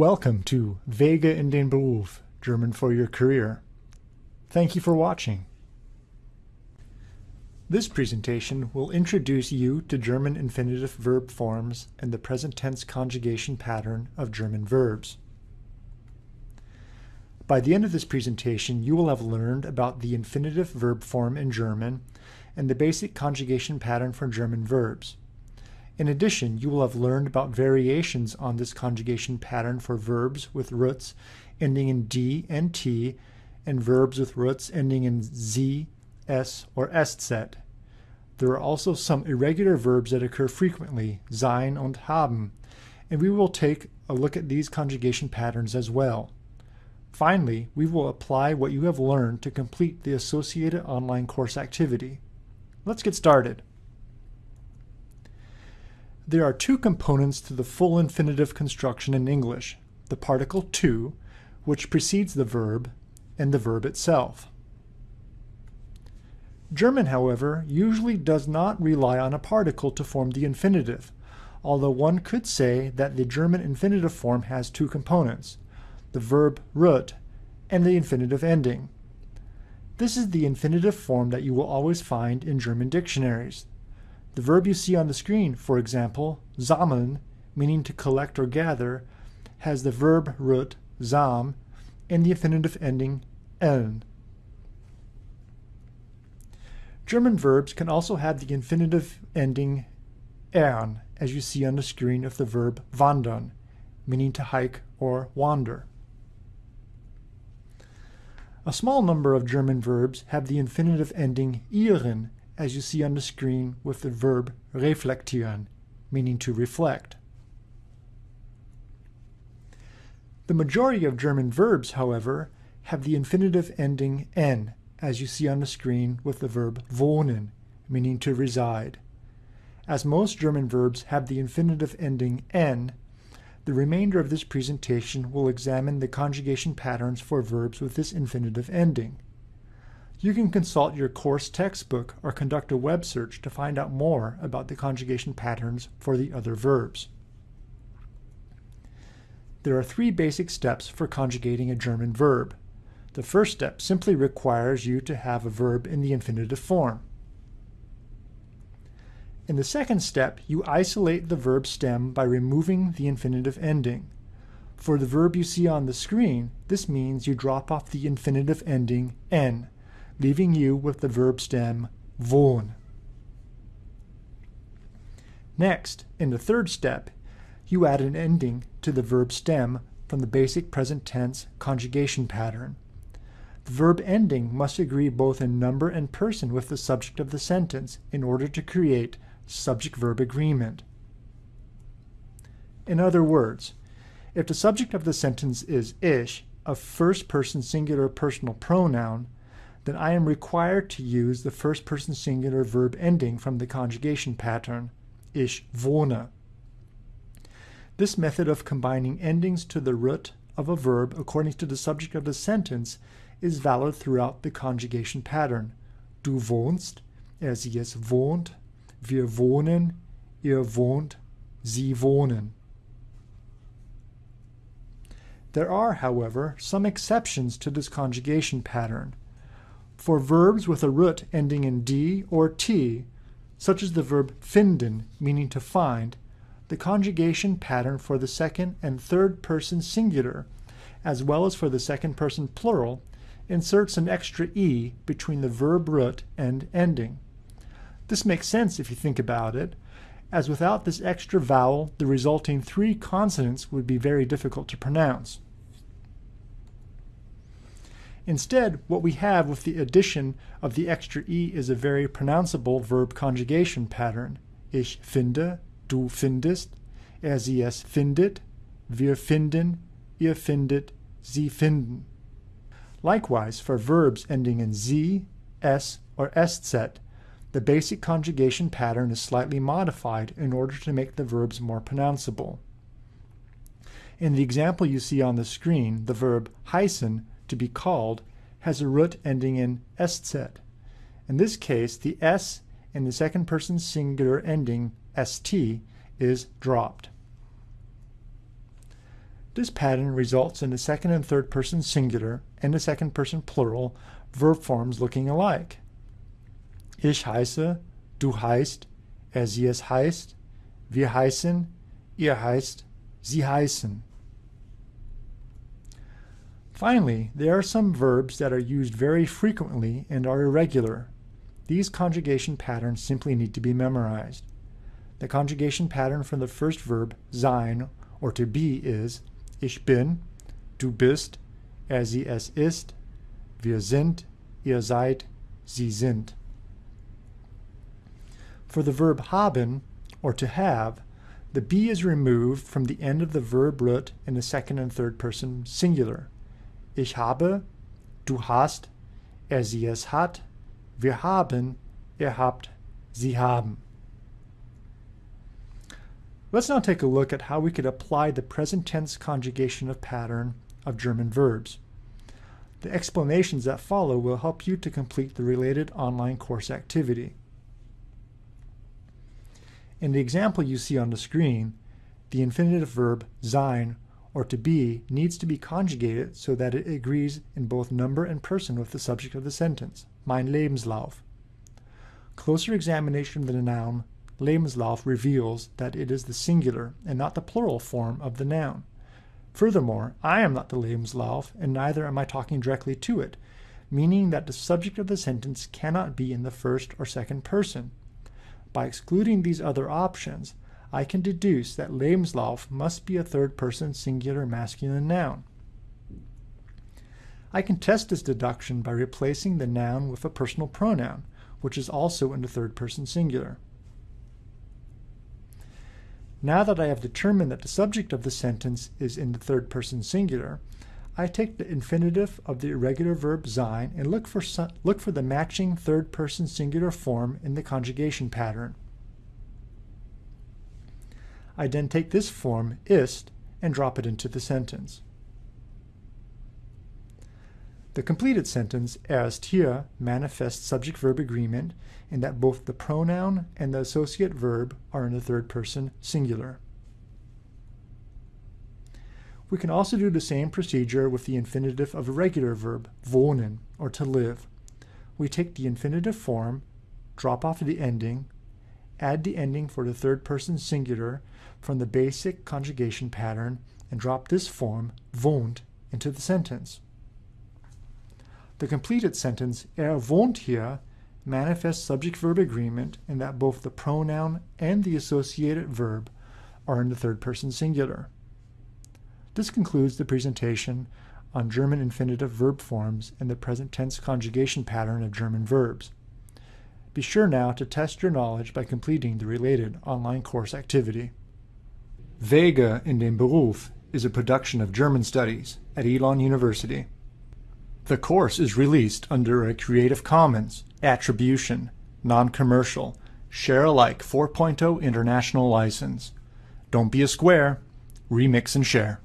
Welcome to Wege in den Beruf, German for your career. Thank you for watching. This presentation will introduce you to German infinitive verb forms and the present tense conjugation pattern of German verbs. By the end of this presentation, you will have learned about the infinitive verb form in German and the basic conjugation pattern for German verbs. In addition, you will have learned about variations on this conjugation pattern for verbs with roots ending in D and T and verbs with roots ending in Z, S, or Eszett. There are also some irregular verbs that occur frequently, sein und haben, and we will take a look at these conjugation patterns as well. Finally, we will apply what you have learned to complete the associated online course activity. Let's get started. There are two components to the full infinitive construction in English, the particle to, which precedes the verb, and the verb itself. German, however, usually does not rely on a particle to form the infinitive, although one could say that the German infinitive form has two components, the verb root and the infinitive ending. This is the infinitive form that you will always find in German dictionaries. The verb you see on the screen, for example, sammeln, meaning to collect or gather, has the verb root zam, and the infinitive ending en. German verbs can also have the infinitive ending ern, as you see on the screen of the verb wandern, meaning to hike or wander. A small number of German verbs have the infinitive ending ieren, as you see on the screen with the verb reflektieren, meaning to reflect. The majority of German verbs, however, have the infinitive ending n, as you see on the screen with the verb wohnen, meaning to reside. As most German verbs have the infinitive ending n, the remainder of this presentation will examine the conjugation patterns for verbs with this infinitive ending. You can consult your course textbook or conduct a web search to find out more about the conjugation patterns for the other verbs. There are three basic steps for conjugating a German verb. The first step simply requires you to have a verb in the infinitive form. In the second step, you isolate the verb stem by removing the infinitive ending. For the verb you see on the screen, this means you drop off the infinitive ending n leaving you with the verb stem wohn. Next, in the third step, you add an ending to the verb stem from the basic present tense conjugation pattern. The verb ending must agree both in number and person with the subject of the sentence in order to create subject-verb agreement. In other words, if the subject of the sentence is ich, a first-person singular personal pronoun, then I am required to use the first person singular verb ending from the conjugation pattern, ich wohne. This method of combining endings to the root of a verb according to the subject of the sentence is valid throughout the conjugation pattern. Du wohnst, er sie es wohnt, wir wohnen, ihr wohnt, sie wohnen. There are, however, some exceptions to this conjugation pattern. For verbs with a root ending in D or T, such as the verb finden, meaning to find, the conjugation pattern for the second and third person singular, as well as for the second person plural, inserts an extra E between the verb root and ending. This makes sense if you think about it, as without this extra vowel, the resulting three consonants would be very difficult to pronounce. Instead, what we have with the addition of the extra e is a very pronounceable verb conjugation pattern. Ich finde, du findest, er sie es findet, wir finden, ihr findet, sie finden. Likewise, for verbs ending in z, s, or eszett, the basic conjugation pattern is slightly modified in order to make the verbs more pronounceable. In the example you see on the screen, the verb heißen to be called has a root ending in eszett. In this case, the s in the second person singular ending st is dropped. This pattern results in the second and third person singular and the second person plural verb forms looking alike. Ich heiße, du heißt, er sie es heißt, wir heißen, ihr heißt, sie heißen. Finally, there are some verbs that are used very frequently and are irregular. These conjugation patterns simply need to be memorized. The conjugation pattern for the first verb, sein, or to be, is Ich bin, du bist, er sie es ist, wir sind, ihr seid, sie sind. For the verb haben, or to have, the be is removed from the end of the verb root in the second and third person singular. Ich habe, du hast, er sie es hat, wir haben, ihr habt, sie haben. Let's now take a look at how we could apply the present tense conjugation of pattern of German verbs. The explanations that follow will help you to complete the related online course activity. In the example you see on the screen, the infinitive verb sein or to be needs to be conjugated so that it agrees in both number and person with the subject of the sentence, mein Lebenslauf. Closer examination of the noun Lebenslauf reveals that it is the singular and not the plural form of the noun. Furthermore, I am not the Lebenslauf, and neither am I talking directly to it, meaning that the subject of the sentence cannot be in the first or second person. By excluding these other options, I can deduce that Lebenslauf must be a third person singular masculine noun. I can test this deduction by replacing the noun with a personal pronoun, which is also in the third person singular. Now that I have determined that the subject of the sentence is in the third person singular, I take the infinitive of the irregular verb sein and look for, look for the matching third person singular form in the conjugation pattern. I then take this form, ist, and drop it into the sentence. The completed sentence, erst hier, manifests subject-verb agreement in that both the pronoun and the associate verb are in the third person singular. We can also do the same procedure with the infinitive of a regular verb, wohnen, or to live. We take the infinitive form, drop off the ending, add the ending for the third person singular from the basic conjugation pattern, and drop this form, wohnt, into the sentence. The completed sentence, er wohnt hier, manifests subject-verb agreement in that both the pronoun and the associated verb are in the third person singular. This concludes the presentation on German infinitive verb forms and the present tense conjugation pattern of German verbs. Be sure now to test your knowledge by completing the related online course activity. Wege in den Beruf is a production of German Studies at Elon University. The course is released under a Creative Commons Attribution, Non-Commercial, Share Alike 4.0 International License. Don't be a square. Remix and share.